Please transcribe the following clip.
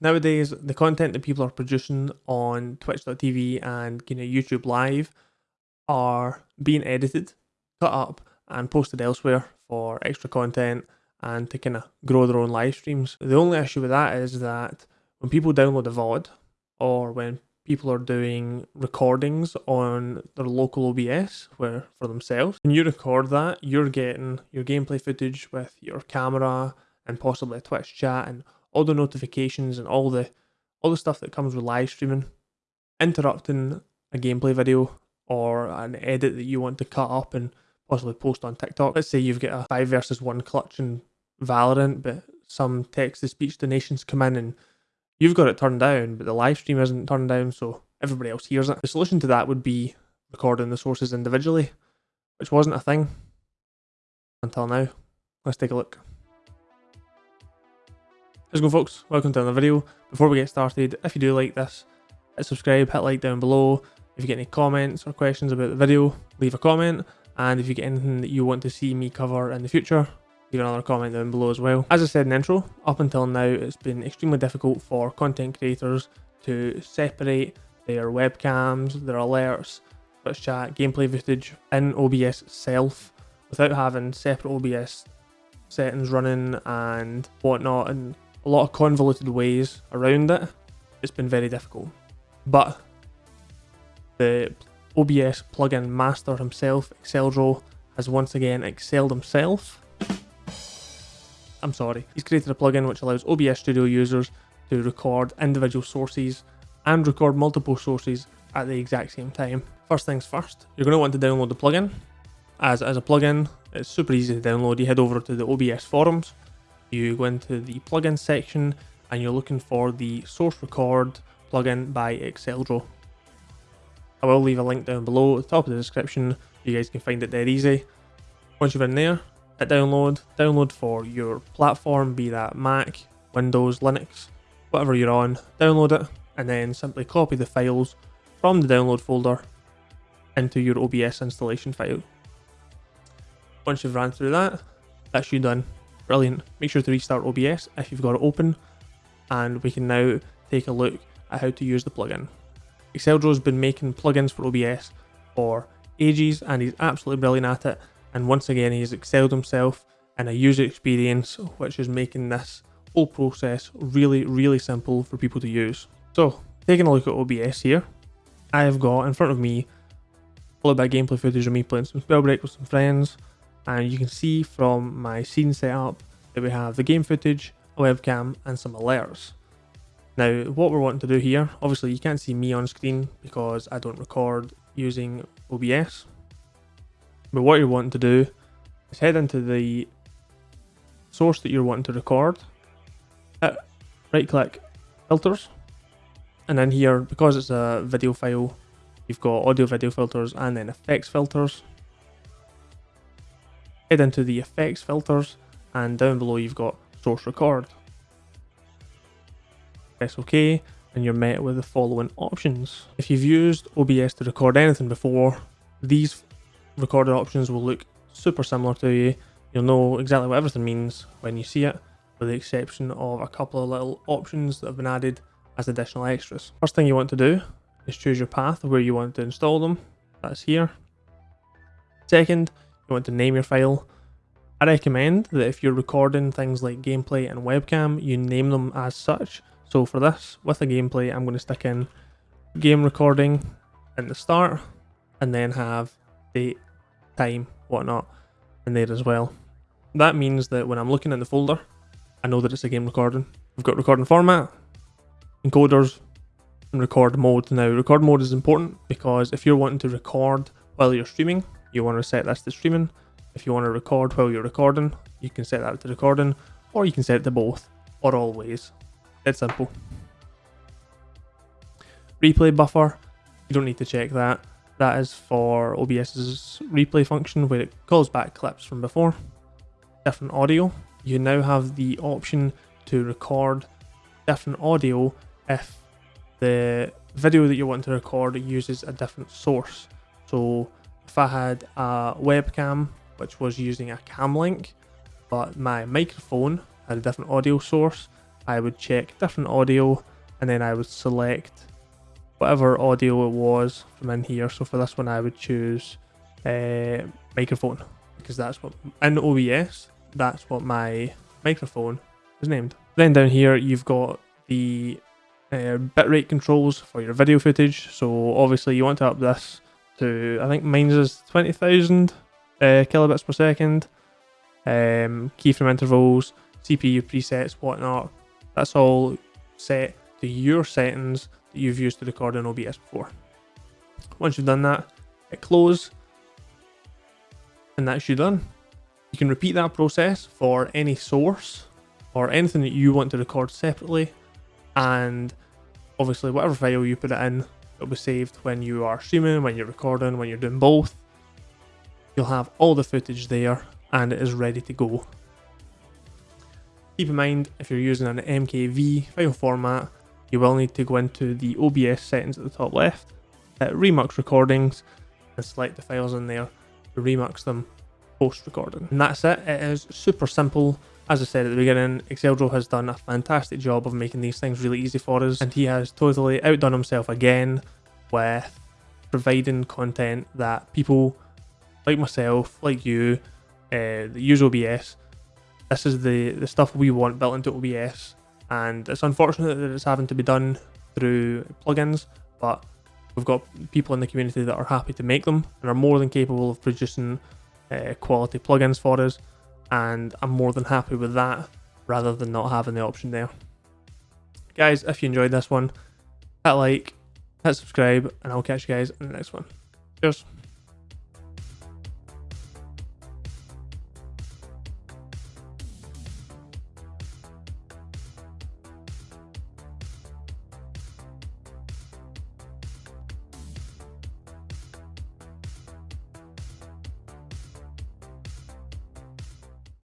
Nowadays, the content that people are producing on Twitch.tv and you know YouTube Live are being edited, cut up, and posted elsewhere for extra content and to kind of grow their own live streams. The only issue with that is that when people download a VOD or when people are doing recordings on their local OBS where for themselves, when you record that, you're getting your gameplay footage with your camera and possibly a Twitch chat and all the notifications and all the all the stuff that comes with live streaming, interrupting a gameplay video or an edit that you want to cut up and possibly post on TikTok. Let's say you've got a five versus one clutch in Valorant, but some text to speech donations come in and you've got it turned down, but the live stream isn't turned down, so everybody else hears it. The solution to that would be recording the sources individually, which wasn't a thing until now. Let's take a look. Let's go folks, welcome to another video. Before we get started, if you do like this, hit subscribe, hit like down below. If you get any comments or questions about the video, leave a comment. And if you get anything that you want to see me cover in the future, leave another comment down below as well. As I said in the intro, up until now it's been extremely difficult for content creators to separate their webcams, their alerts, Twitch chat, gameplay footage in OBS itself without having separate OBS settings running and whatnot and a lot of convoluted ways around it, it's been very difficult. But the OBS plugin master himself, Exeldro, has once again excelled himself. I'm sorry. He's created a plugin which allows OBS Studio users to record individual sources and record multiple sources at the exact same time. First things first, you're going to want to download the plugin. As, as a plugin, it's super easy to download. You head over to the OBS forums you go into the plugin section and you're looking for the source record plugin by Exeldro. I will leave a link down below at the top of the description. You guys can find it dead easy. Once you're in there, hit download. Download for your platform, be that Mac, Windows, Linux, whatever you're on. Download it and then simply copy the files from the download folder into your OBS installation file. Once you've ran through that, that's you done. Brilliant. Make sure to restart OBS if you've got it open and we can now take a look at how to use the plugin. Excel Exeldro's been making plugins for OBS for ages and he's absolutely brilliant at it and once again he's excelled himself in a user experience which is making this whole process really really simple for people to use. So taking a look at OBS here, I have got in front of me followed by gameplay footage of me playing some Spellbreak with some friends and you can see from my scene setup that we have the game footage, a webcam and some alerts. Now what we're wanting to do here, obviously you can't see me on screen because I don't record using OBS, but what you're wanting to do is head into the source that you're wanting to record, uh, hit right click filters, and then here because it's a video file you've got audio video filters and then effects filters head into the effects filters and down below you've got source record. Press OK and you're met with the following options. If you've used OBS to record anything before, these recorded options will look super similar to you. You'll know exactly what everything means when you see it, with the exception of a couple of little options that have been added as additional extras. First thing you want to do is choose your path where you want to install them. That's here. Second, you want to name your file. I recommend that if you're recording things like gameplay and webcam, you name them as such. So for this, with a gameplay, I'm going to stick in game recording in the start and then have date, time, whatnot in there as well. That means that when I'm looking in the folder, I know that it's a game recording. We've got recording format, encoders, and record mode. Now, record mode is important because if you're wanting to record while you're streaming, you want to set this to streaming. If you want to record while you're recording, you can set that to recording, or you can set it to both, or always. It's simple. Replay buffer, you don't need to check that. That is for OBS's replay function where it calls back clips from before. Different audio, you now have the option to record different audio if the video that you want to record uses a different source. So if I had a webcam which was using a cam link, but my microphone had a different audio source, I would check different audio and then I would select whatever audio it was from in here. So for this one, I would choose uh, microphone because that's what in OBS that's what my microphone is named. Then down here you've got the uh, bitrate controls for your video footage. So obviously you want to up this to I think mine's is twenty thousand uh, kilobits per second. Um, keyframe intervals, CPU presets, whatnot. That's all set to your settings that you've used to record in OBS before. Once you've done that, hit close, and that's you done. You can repeat that process for any source or anything that you want to record separately, and obviously whatever file you put it in, it'll be saved when you are streaming, when you're recording, when you're doing both. You'll have all the footage there and it is ready to go. Keep in mind, if you're using an MKV file format, you will need to go into the OBS settings at the top left, hit Remux Recordings, and select the files in there to remux them post recording. And that's it, it is super simple. As I said at the beginning, Exeldro has done a fantastic job of making these things really easy for us, and he has totally outdone himself again with providing content that people like myself, like you, uh, that use OBS, this is the, the stuff we want built into OBS and it's unfortunate that it's having to be done through plugins, but we've got people in the community that are happy to make them and are more than capable of producing uh, quality plugins for us, and I'm more than happy with that rather than not having the option there. Guys, if you enjoyed this one, hit like, hit subscribe, and I'll catch you guys in the next one. Cheers.